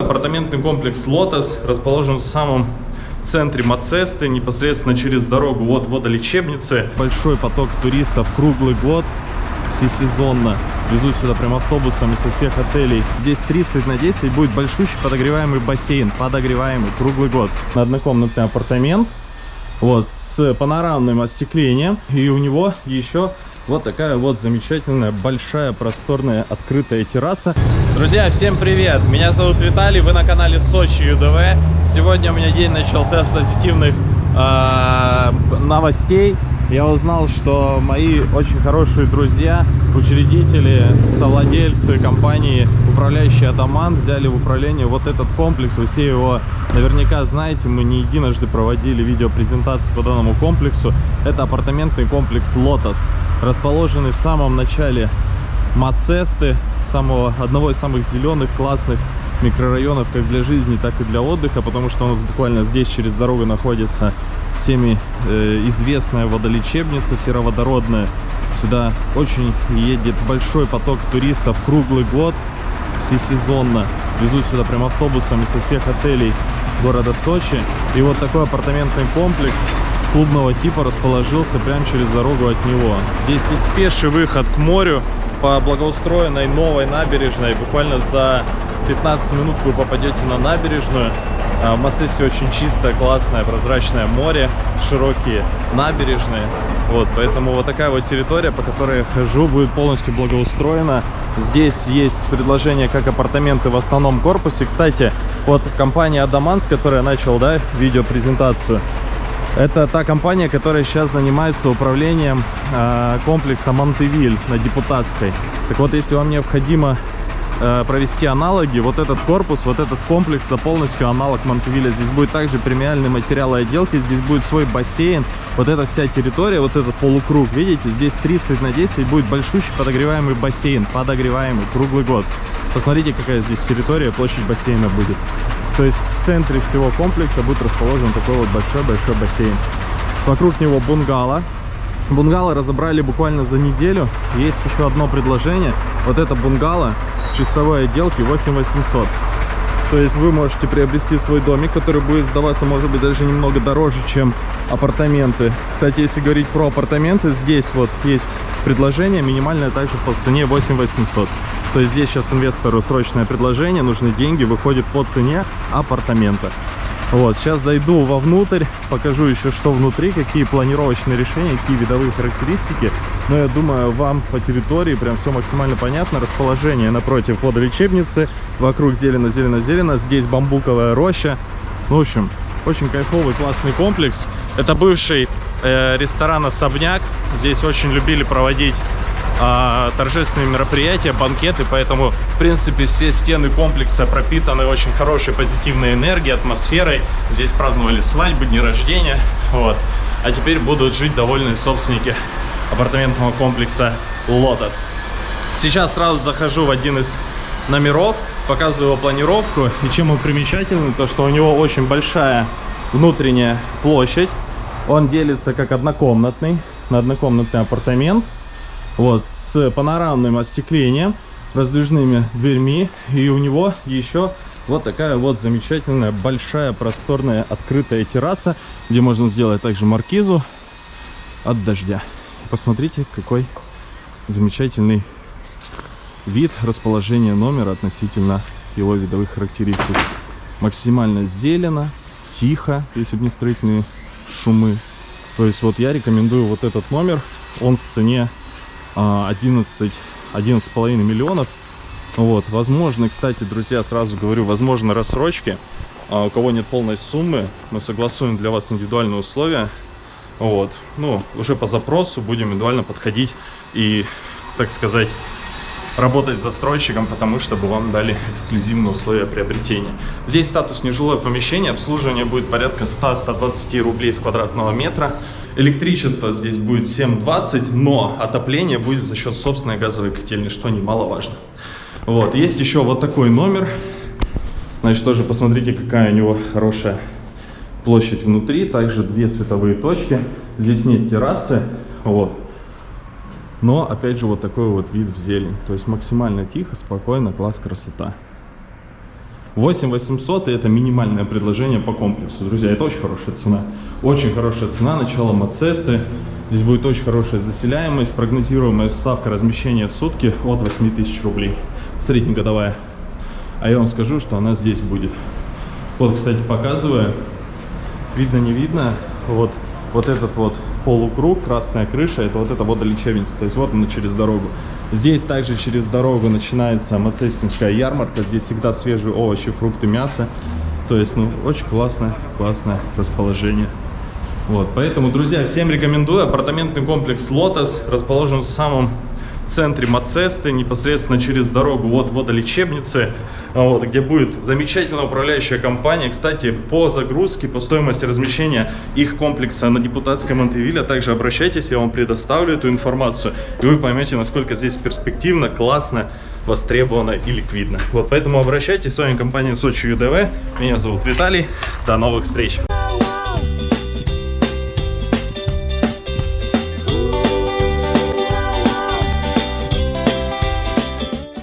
Апартаментный комплекс «Лотос» расположен в самом центре Мацесты, непосредственно через дорогу от водолечебницы. Большой поток туристов круглый год, всесезонно. Везут сюда прям автобусами со всех отелей. Здесь 30 на 10 будет большущий подогреваемый бассейн, подогреваемый круглый год. Однокомнатный апартамент, вот, с панорамным остеклением. И у него еще вот такая вот замечательная, большая, просторная, открытая терраса. Друзья, всем привет! Меня зовут Виталий, вы на канале Сочи ЮДВ. Сегодня у меня день начался с позитивных э, новостей. Я узнал, что мои очень хорошие друзья, учредители, совладельцы компании, управляющие Адаман, взяли в управление вот этот комплекс. Вы все его наверняка знаете, мы не единожды проводили видеопрезентации по данному комплексу. Это апартаментный комплекс «Лотос», расположенный в самом начале Мацесты, самого, одного из самых зеленых, классных микрорайонов как для жизни, так и для отдыха, потому что у нас буквально здесь через дорогу находится всеми э, известная водолечебница сероводородная. Сюда очень едет большой поток туристов круглый год, всесезонно. Везут сюда прям автобусами со всех отелей города Сочи. И вот такой апартаментный комплекс клубного типа расположился прямо через дорогу от него. Здесь есть пеший выход к морю по благоустроенной новой набережной. Буквально за 15 минут вы попадете на набережную. А, в Мацесте очень чистое, классное, прозрачное море, широкие набережные. Вот, поэтому вот такая вот территория, по которой я хожу, будет полностью благоустроена. Здесь есть предложение как апартаменты в основном корпусе. Кстати, вот компания Адаман, с которой я начал, да, видеопрезентацию, это та компания, которая сейчас занимается управлением э, комплекса Монтевиль на Депутатской. Так вот, если вам необходимо э, провести аналоги, вот этот корпус, вот этот комплекс, это полностью аналог Монтевиля. Здесь будет также премиальный материал отделки, здесь будет свой бассейн. Вот эта вся территория, вот этот полукруг, видите, здесь 30 на 10 будет большущий подогреваемый бассейн, подогреваемый круглый год. Посмотрите, какая здесь территория, площадь бассейна будет. То есть в центре всего комплекса будет расположен такой вот большой-большой бассейн. Вокруг него бунгало. Бунгало разобрали буквально за неделю. Есть еще одно предложение. Вот это бунгало чистовой отделки 8800. То есть вы можете приобрести свой домик, который будет сдаваться, может быть, даже немного дороже, чем апартаменты. Кстати, если говорить про апартаменты, здесь вот есть предложение, минимальное также по цене 8800. То есть здесь сейчас инвестору срочное предложение, нужны деньги, выходит по цене апартамента. Вот, сейчас зайду вовнутрь, покажу еще, что внутри, какие планировочные решения, какие видовые характеристики. Но я думаю, вам по территории прям все максимально понятно. Расположение напротив водолечебницы, вокруг зелено-зелено-зелено, здесь бамбуковая роща. В общем, очень кайфовый, классный комплекс. Это бывший э, ресторан «Особняк». Здесь очень любили проводить а, торжественные мероприятия, банкеты, поэтому, в принципе, все стены комплекса пропитаны очень хорошей позитивной энергией, атмосферой. Здесь праздновали свадьбы, дни рождения, вот. А теперь будут жить довольные собственники апартаментного комплекса «Лотос». Сейчас сразу захожу в один из номеров, показываю его планировку. И чем он примечателен, то что у него очень большая внутренняя площадь. Он делится как однокомнатный, на однокомнатный апартамент вот, с панорамным остеклением, раздвижными дверьми. И у него еще вот такая вот замечательная, большая, просторная, открытая терраса, где можно сделать также маркизу от дождя. Посмотрите, какой замечательный вид расположения номера относительно его видовых характеристик. Максимально зелено, тихо, если бы не строительные шумы. То есть вот я рекомендую вот этот номер. Он в цене 11 11,5 миллионов. Вот, возможно, кстати, друзья, сразу говорю, возможно, рассрочки. А у кого нет полной суммы, мы согласуем для вас индивидуальные условия. Вот, ну, уже по запросу будем индивидуально подходить и, так сказать, работать с застройщиком, потому чтобы вам дали эксклюзивные условия приобретения. Здесь статус нежилое помещение, обслуживание будет порядка 100-120 рублей с квадратного метра. Электричество здесь будет 7,20, но отопление будет за счет собственной газовой котельной, что немаловажно. Вот, есть еще вот такой номер. Значит, тоже посмотрите, какая у него хорошая площадь внутри. Также две световые точки. Здесь нет террасы. Вот. Но, опять же, вот такой вот вид в зелень. То есть максимально тихо, спокойно, класс, красота. 8 800 и это минимальное предложение по комплексу. Друзья, это очень хорошая цена. Очень хорошая цена, начало Мацесты. Здесь будет очень хорошая заселяемость, прогнозируемая ставка размещения в сутки от 8 тысяч рублей. Среднегодовая. А я вам скажу, что она здесь будет. Вот, кстати, показываю. Видно, не видно. Вот, вот этот вот полукруг, красная крыша, это вот эта водолечебница. То есть вот она через дорогу. Здесь также через дорогу начинается Мацестинская ярмарка. Здесь всегда свежие овощи, фрукты, мясо. То есть, ну, очень классное, классное расположение. Вот, поэтому, друзья, всем рекомендую. Апартаментный комплекс «Лотос» расположен в самом центре Мацесты, непосредственно через дорогу от водолечебницы, вот, где будет замечательная управляющая компания. Кстати, по загрузке, по стоимости размещения их комплекса на депутатской Монтевилле, также обращайтесь, я вам предоставлю эту информацию, и вы поймете, насколько здесь перспективно, классно, востребовано и ликвидно. Вот, поэтому обращайтесь, с вами компания Сочи ЮДВ, меня зовут Виталий, до новых встреч!